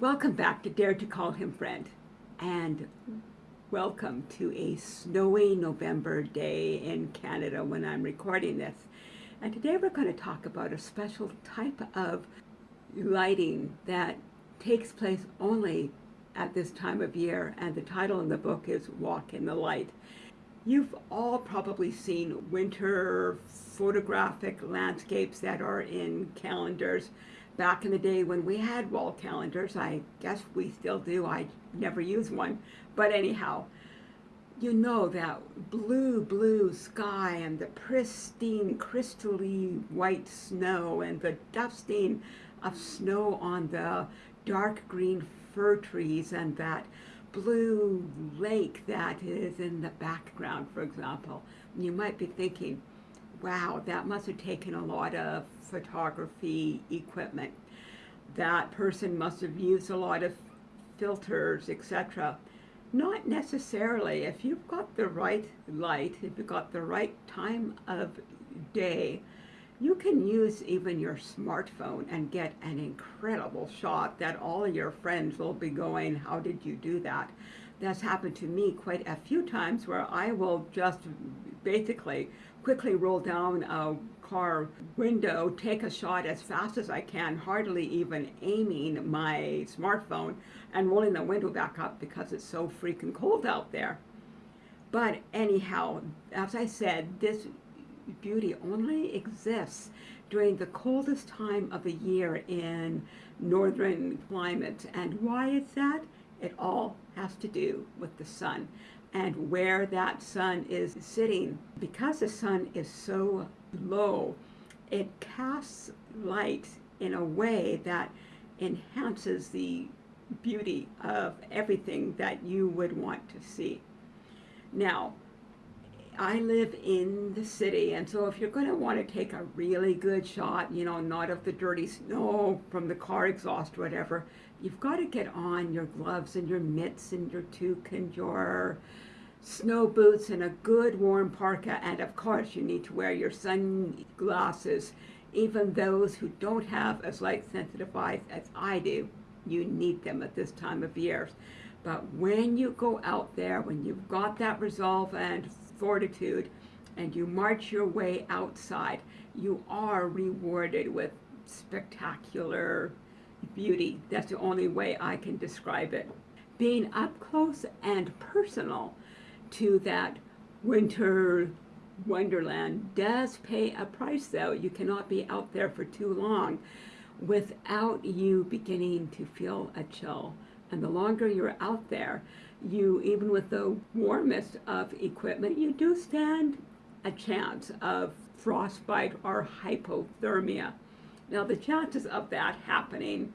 Welcome back to Dare to Call Him Friend and welcome to a snowy November day in Canada when I'm recording this. And today we're going to talk about a special type of lighting that takes place only at this time of year and the title in the book is Walk in the Light. You've all probably seen winter photographic landscapes that are in calendars. Back in the day when we had wall calendars, I guess we still do, I never use one, but anyhow, you know that blue, blue sky and the pristine, crystally white snow and the dusting of snow on the dark green fir trees and that blue lake that is in the background, for example. You might be thinking, wow, that must have taken a lot of photography equipment. That person must have used a lot of filters, etc. Not necessarily. If you've got the right light, if you've got the right time of day, you can use even your smartphone and get an incredible shot that all your friends will be going, how did you do that? That's happened to me quite a few times where I will just basically quickly roll down a car window, take a shot as fast as I can, hardly even aiming my smartphone and rolling the window back up because it's so freaking cold out there. But anyhow, as I said, this beauty only exists during the coldest time of the year in northern climate. And why is that? It all has to do with the sun and where that sun is sitting. Because the sun is so low, it casts light in a way that enhances the beauty of everything that you would want to see. Now, I live in the city, and so if you're going to want to take a really good shot, you know, not of the dirty snow from the car exhaust whatever, you've got to get on your gloves and your mitts and your toque and your snow boots and a good warm parka. And of course, you need to wear your sunglasses. Even those who don't have as light sensitive eyes as I do, you need them at this time of year. But when you go out there, when you've got that resolve and fortitude, and you march your way outside, you are rewarded with spectacular beauty. That's the only way I can describe it. Being up close and personal to that winter wonderland does pay a price though. You cannot be out there for too long without you beginning to feel a chill. And the longer you're out there, you, even with the warmest of equipment, you do stand a chance of frostbite or hypothermia. Now the chances of that happening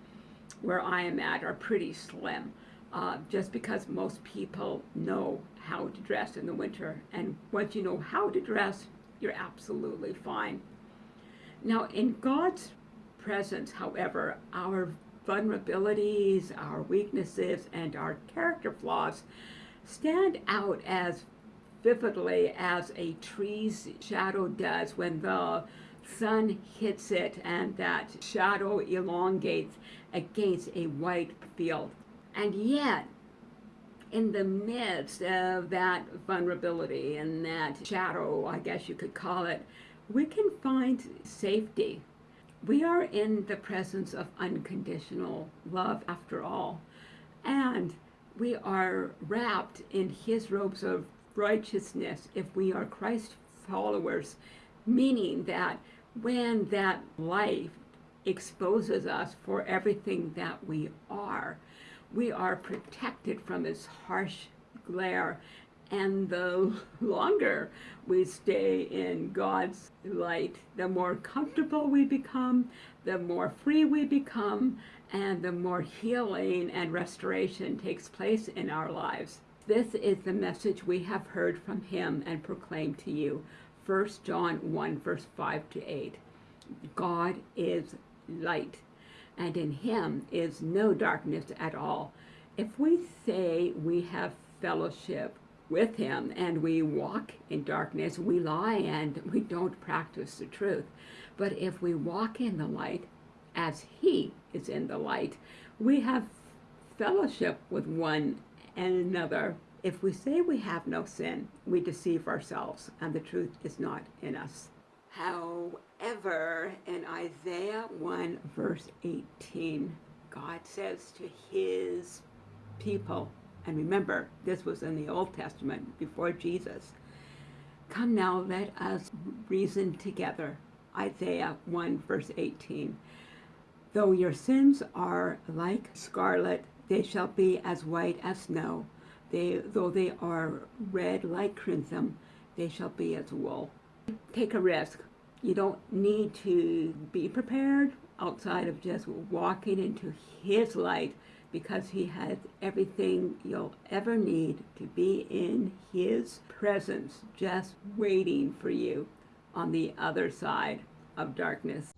where I am at are pretty slim, uh, just because most people know how to dress in the winter. And once you know how to dress, you're absolutely fine. Now in God's presence, however, our vulnerabilities, our weaknesses, and our character flaws stand out as vividly as a tree's shadow does when the sun hits it and that shadow elongates against a white field. And yet, in the midst of that vulnerability and that shadow, I guess you could call it, we can find safety. We are in the presence of unconditional love after all. And we are wrapped in his robes of righteousness if we are Christ followers, meaning that when that life exposes us for everything that we are, we are protected from its harsh glare. And the longer we stay in God's light, the more comfortable we become, the more free we become, and the more healing and restoration takes place in our lives. This is the message we have heard from him and proclaimed to you. 1 John 1 verse 5 to 8. God is light and in him is no darkness at all. If we say we have fellowship with him and we walk in darkness, we lie and we don't practice the truth. But if we walk in the light as he is in the light, we have fellowship with one and another. If we say we have no sin, we deceive ourselves and the truth is not in us. However, in Isaiah 1, verse 18, God says to his people, and remember, this was in the Old Testament before Jesus, Come now, let us reason together. Isaiah 1, verse 18. Though your sins are like scarlet, they shall be as white as snow. They, though they are red like crimson, they shall be as wool. Take a risk. You don't need to be prepared outside of just walking into His light because He has everything you'll ever need to be in His presence, just waiting for you on the other side of darkness.